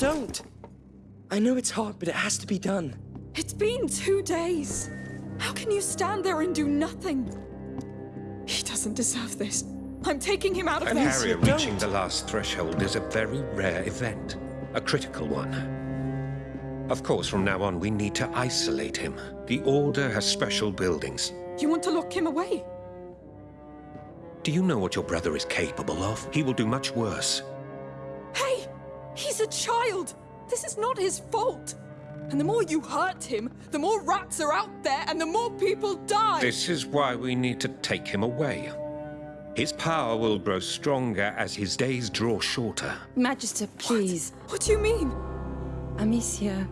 don't. I know it's hard, but it has to be done. It's been two days. How can you stand there and do nothing? He doesn't deserve this. I'm taking him out of I there. mean, Carrier don't. reaching the last threshold is a very rare event, a critical one. Of course, from now on, we need to isolate him. The Order has special buildings. You want to lock him away? Do you know what your brother is capable of? He will do much worse. Hey! He's a child! This is not his fault! And the more you hurt him, the more rats are out there and the more people die! This is why we need to take him away. His power will grow stronger as his days draw shorter. Magister, please. What do you mean? Amicia.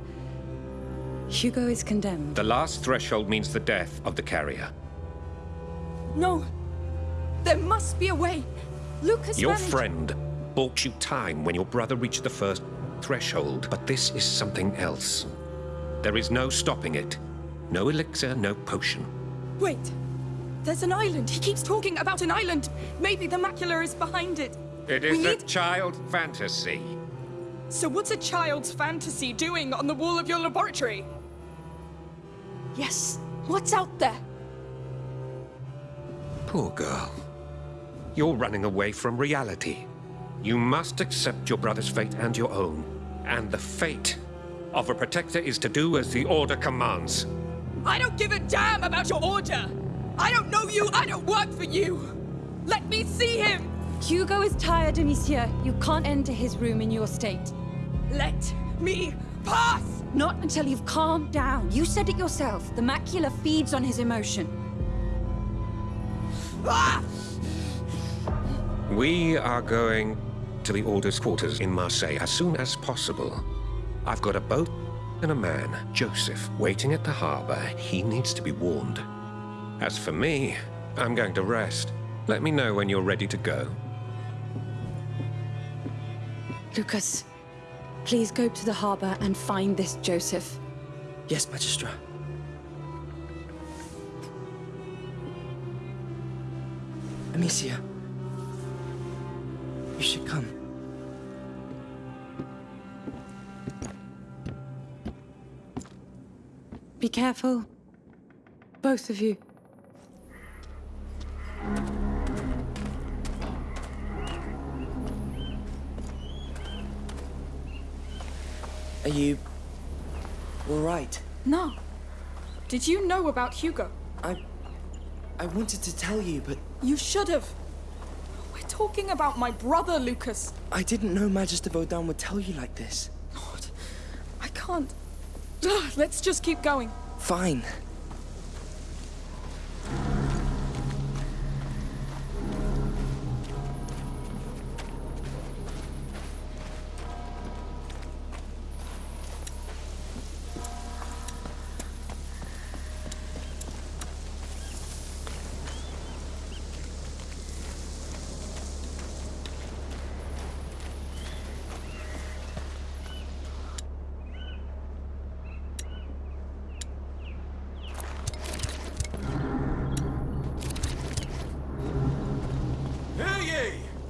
Hugo is condemned. The last threshold means the death of the carrier. No. There must be a way. Lucas Your managed- friend bought you time when your brother reached the first threshold, but this is something else. There is no stopping it. No elixir, no potion. Wait. There's an island. He keeps talking about an island. Maybe the macula is behind it. It is we a need- child fantasy. So what's a child's fantasy doing on the wall of your laboratory? Yes. What's out there? Poor girl. You're running away from reality. You must accept your brother's fate and your own. And the fate of a protector is to do as the Order commands. I don't give a damn about your order. I don't know you. I don't work for you. Let me see him. Hugo is tired, Amicia. You can't enter his room in your state. Let me pass. Not until you've calmed down. You said it yourself. The macula feeds on his emotion. Ah! We are going to the Order's quarters in Marseille as soon as possible. I've got a boat and a man, Joseph, waiting at the harbor. He needs to be warned. As for me, I'm going to rest. Let me know when you're ready to go. Lucas, please go to the harbor and find this Joseph. Yes, Magistra. Amicia. You should come. Be careful. Both of you. Are you... all right? No. Did you know about Hugo? I... I wanted to tell you, but You should have. We're talking about my brother, Lucas. I didn't know Magister Vaudin would tell you like this. God, I can't. Let's just keep going. Fine.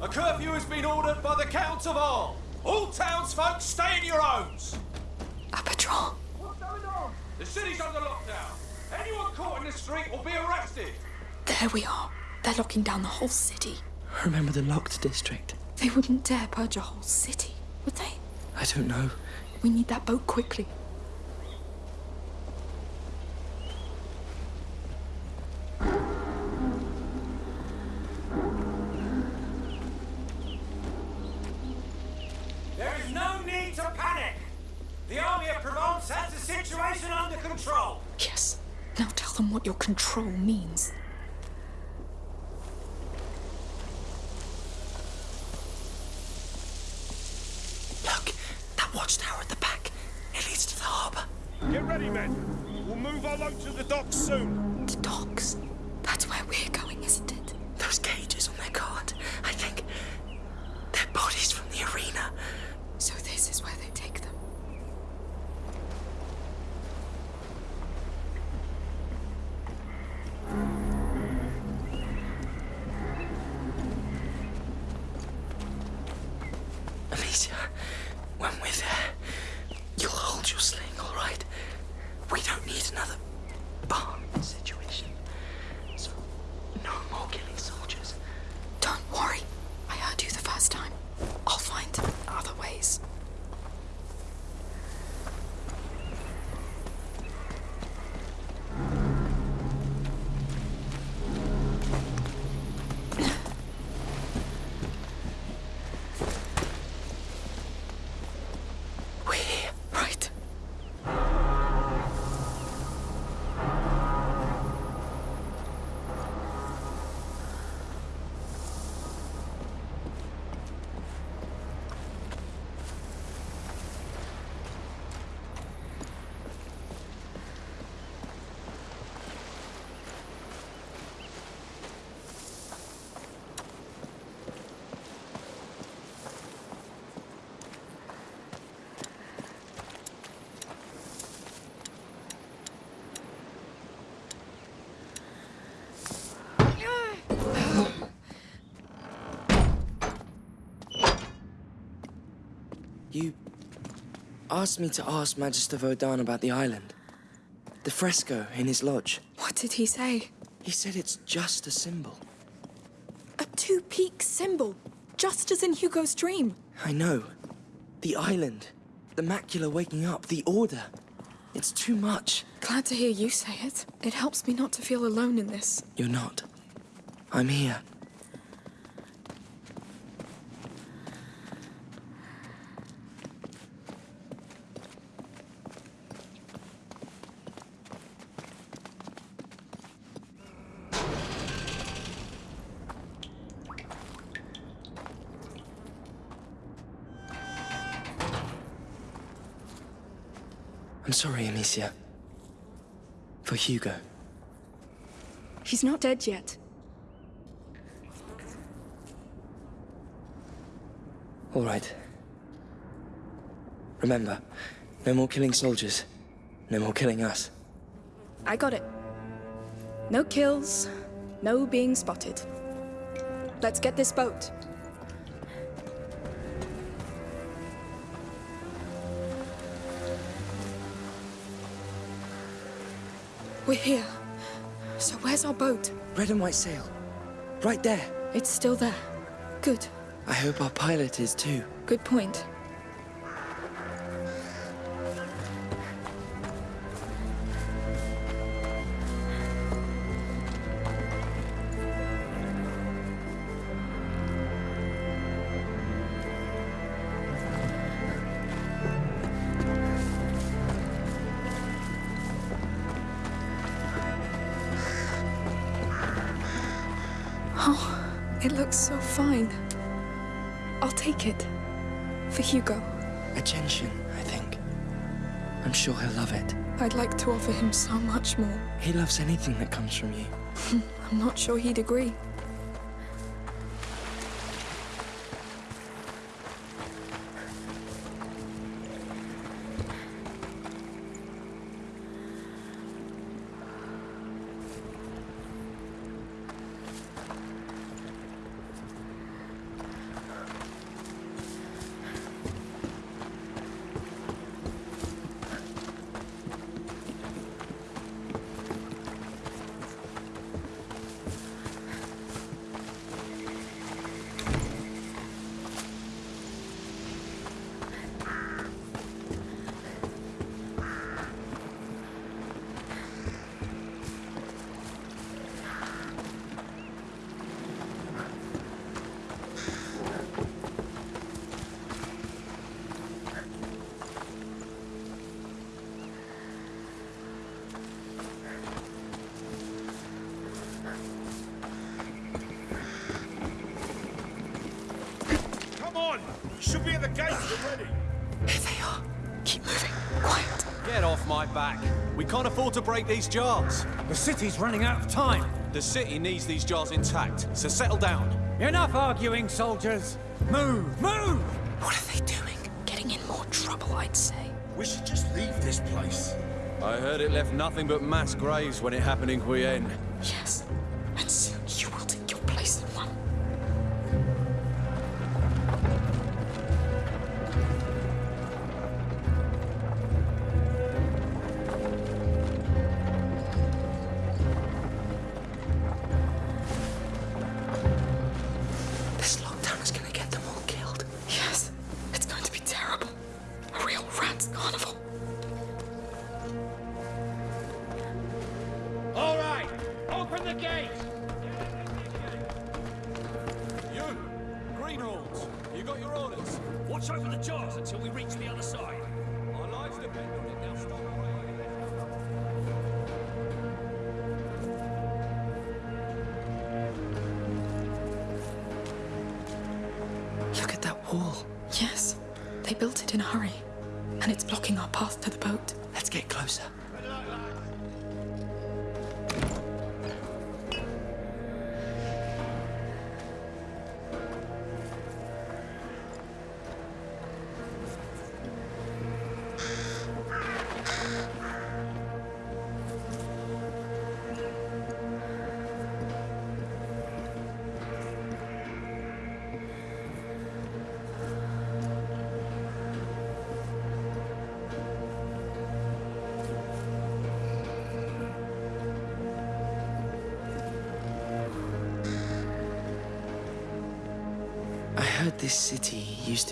A curfew has been ordered by the Count of all. All townsfolk stay in your homes. A patrol. What's going on? The city's under lockdown. Anyone caught in the street will be arrested. There we are. They're locking down the whole city. Remember the locked district? They wouldn't dare purge a whole city, would they? I don't know. We need that boat quickly. There is no need to panic. The army of Provence has the situation under control. Yes. Now tell them what your control means. Look, that watchtower at the back. It leads to the harbor. Get ready, men. We'll move our load to the docks soon. The docks. That's where we're going, isn't it? Those cages on their guard. I think they're bodies from the arena. So this is where they take them. Amicia, when we're there, You asked me to ask Magister Vaudin about the island. The fresco in his lodge. What did he say? He said it's just a symbol. A two-peak symbol, just as in Hugo's dream. I know. The island. The macula waking up. The order. It's too much. Glad to hear you say it. It helps me not to feel alone in this. You're not. I'm here. Sorry, Amicia. For Hugo. He's not dead yet. All right. Remember, no more killing soldiers. No more killing us. I got it. No kills, no being spotted. Let's get this boat. We're here. So where's our boat? Red and white sail. Right there. It's still there. Good. I hope our pilot is too. Good point. Looks so fine. I'll take it. For Hugo. A gentian, I think. I'm sure he'll love it. I'd like to offer him so much more. He loves anything that comes from you. I'm not sure he'd agree. Can't afford to break these jars. The city's running out of time. The city needs these jars intact, so settle down. Enough arguing, soldiers. Move, move! What are they doing? Getting in more trouble, I'd say. We should just leave this place. I heard it left nothing but mass graves when it happened in Guyenne. Yes. And soon wall. Yes. They built it in a hurry. And it's blocking our path to the boat. Let's get closer.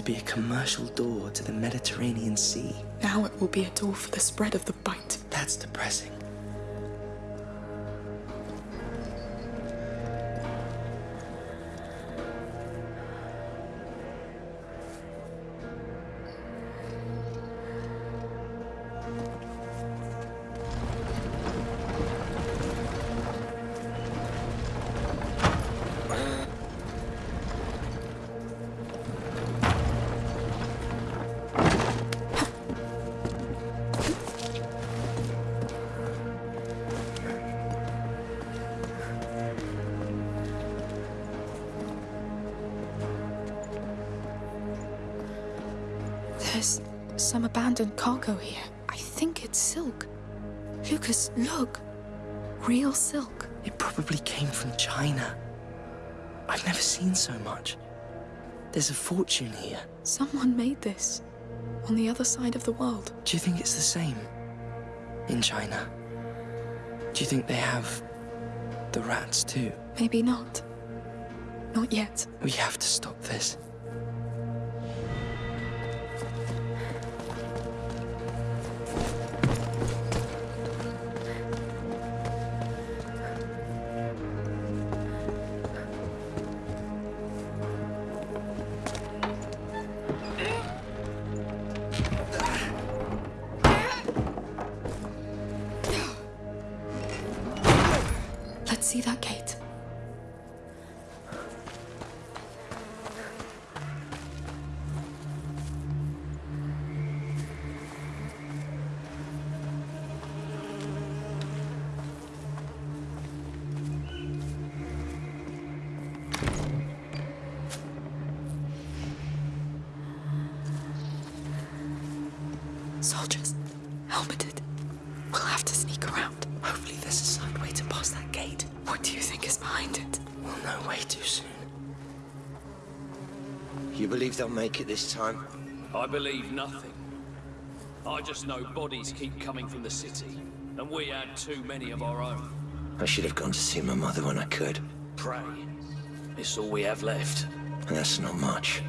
Be a commercial door to the Mediterranean Sea. Now it will be a door for the spread of the bite. That's depressing. Abandoned here. I think it's silk. Lucas, look. Real silk. It probably came from China. I've never seen so much. There's a fortune here. Someone made this. On the other side of the world. Do you think it's the same in China? Do you think they have the rats too? Maybe not. Not yet. We have to stop this. Soldiers, helmeted. We'll have to sneak around. Hopefully there's a side way to pass that gate. What do you think is behind it? We'll know way too soon. You believe they'll make it this time? I believe nothing. I just know bodies keep coming from the city, and we had too many of our own. I should have gone to see my mother when I could. Pray. It's all we have left. And that's not much.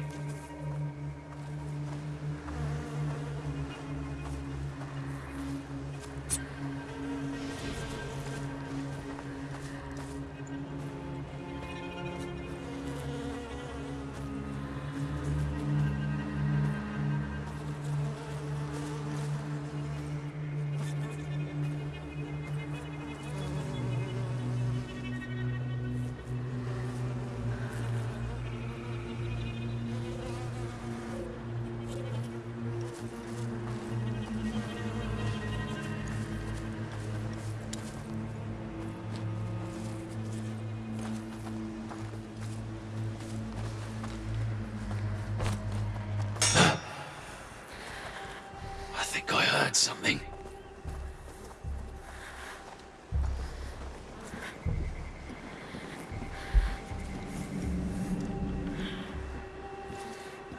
Something.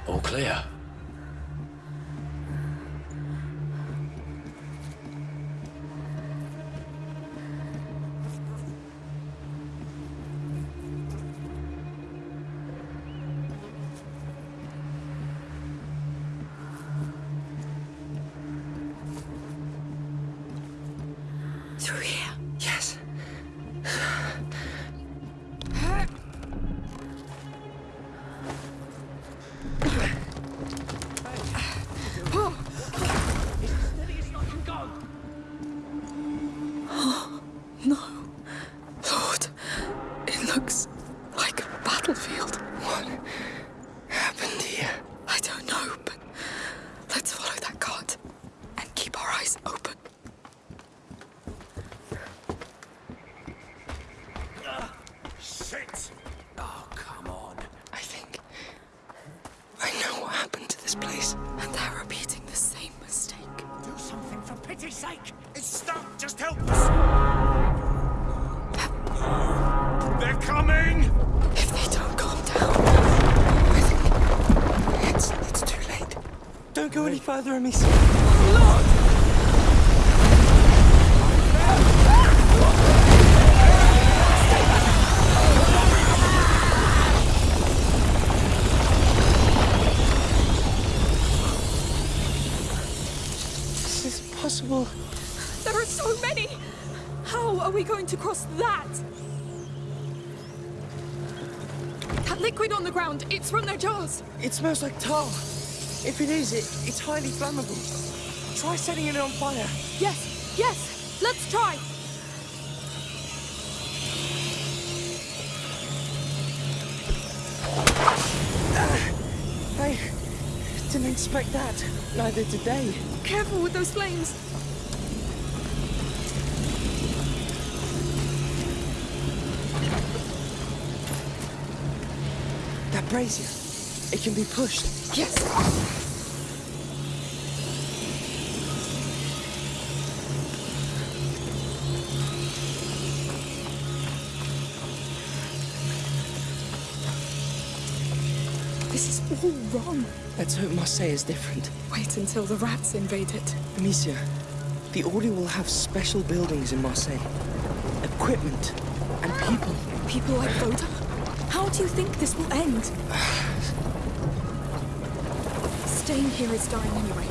All clear. Looks like a battlefield. possible? There are so many! How are we going to cross that? That liquid on the ground, it's from their jars. It smells like tar. If it is, it, it's highly flammable. Try setting it on fire. Yes, yes, let's try. Uh, I didn't expect that. Neither did they. Careful with those flames. Brazier, it can be pushed. Yes. This is all wrong. Let's hope Marseille is different. Wait until the rats invade it. Amicia, the Order will have special buildings in Marseille. Equipment and people. People like Voda? How do you think this will end? Staying here is dying anyway.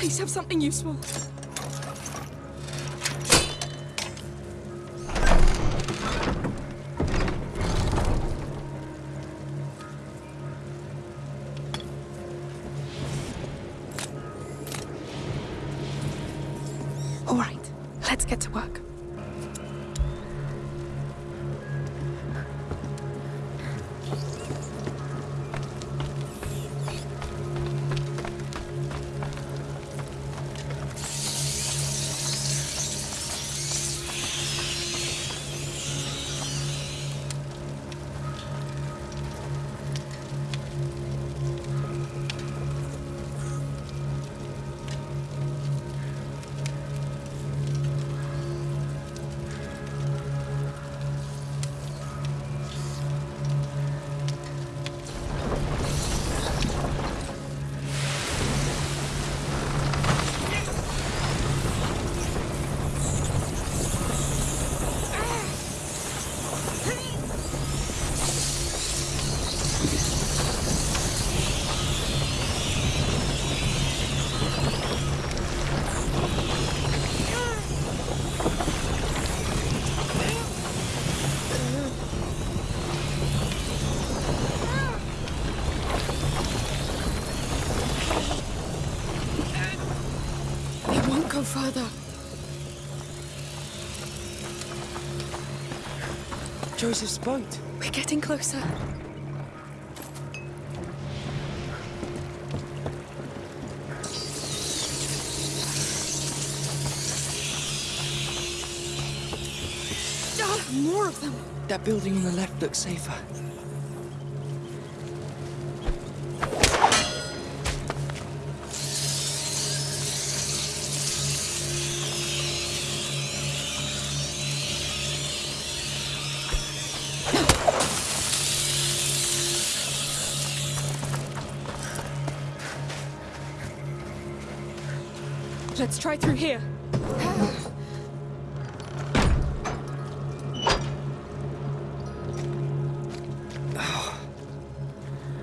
Please have something useful. Joseph's boat. We're getting closer. More of them. That building on the left looks safer. Let's try through here.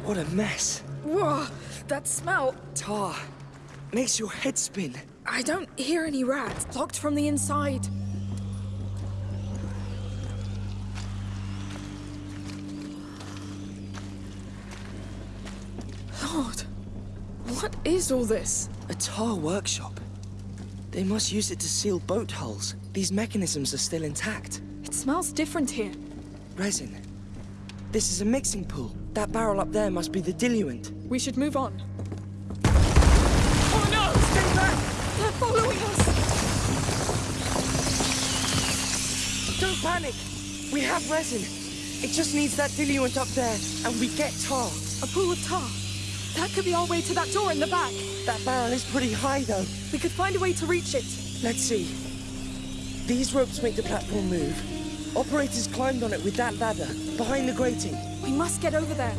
What a mess. Whoa, that smell. Tar. Makes your head spin. I don't hear any rats. Locked from the inside. Lord, what is all this? A tar workshop. They must use it to seal boat hulls. These mechanisms are still intact. It smells different here. Resin. This is a mixing pool. That barrel up there must be the diluent. We should move on. Oh no! Stay back! They're following us! Don't panic! We have resin. It just needs that diluent up there, and we get tar. A pool of tar. That could be our way to that door in the back. That barrel is pretty high, though. We could find a way to reach it. Let's see. These ropes make the platform move. Operators climbed on it with that ladder, behind the grating. We must get over there.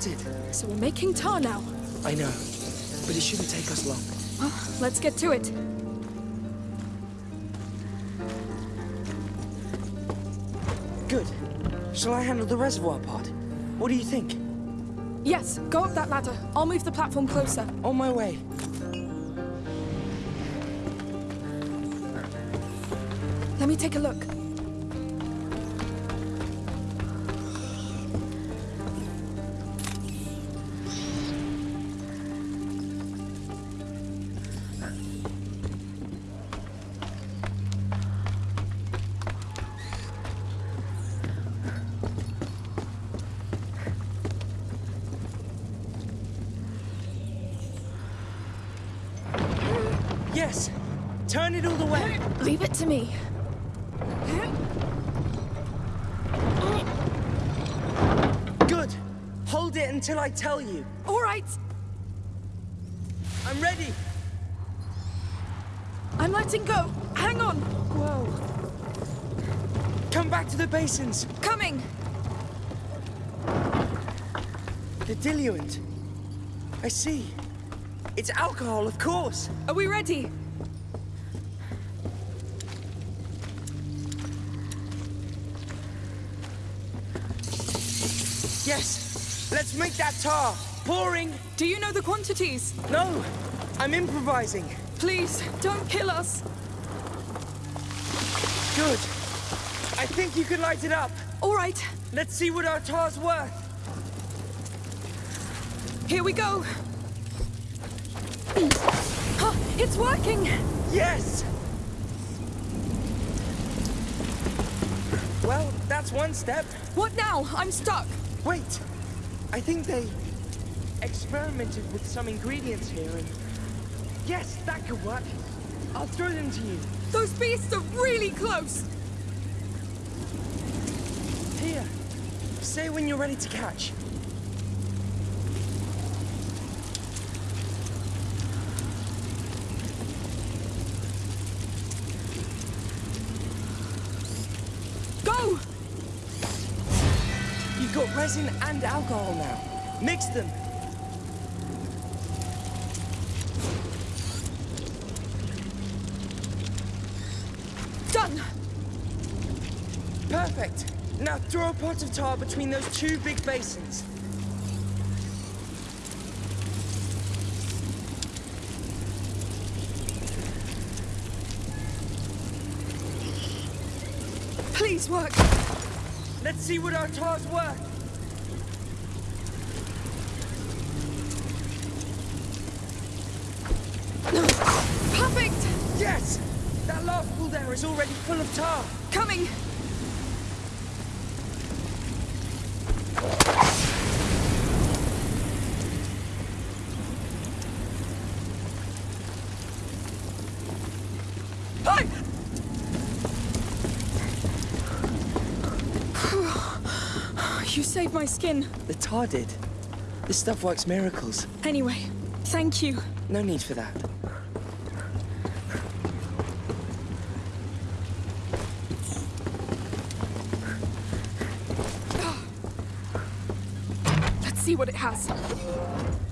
So we're making tar now. I know, but it shouldn't take us long. Well, let's get to it. Good. Shall I handle the reservoir part? What do you think? Yes, go up that ladder. I'll move the platform closer. On my way. Let me take a look. Me. Good! Hold it until I tell you. All right, I'm ready! I'm letting go. Hang on. Whoa! Come back to the basins! Coming. The diluent. I see. It's alcohol, of course. Are we ready? Yes! Let's make that tar! Pouring! Do you know the quantities? No! I'm improvising. Please, don't kill us. Good. I think you can light it up. All right, Let's see what our tar's worth. here we go. Huh, it's working. Yes! Well, that's one step. What now? I'm stuck. Wait! I think they experimented with some ingredients here and... Yes, that could work. I'll throw them to you. Those beasts are really close. Here. Say when you're ready to catch. Go! You've got resin and alcohol now. Mix them. Done. Perfect. Now throw a pot of tar between those two big basins. Please work. Let's see what our tar's worth. Perfect. Yes! Last pool there is already full of tar. Coming. Hi! You saved my skin. The tar did. This stuff works miracles. Anyway, thank you. No need for that. See what it has.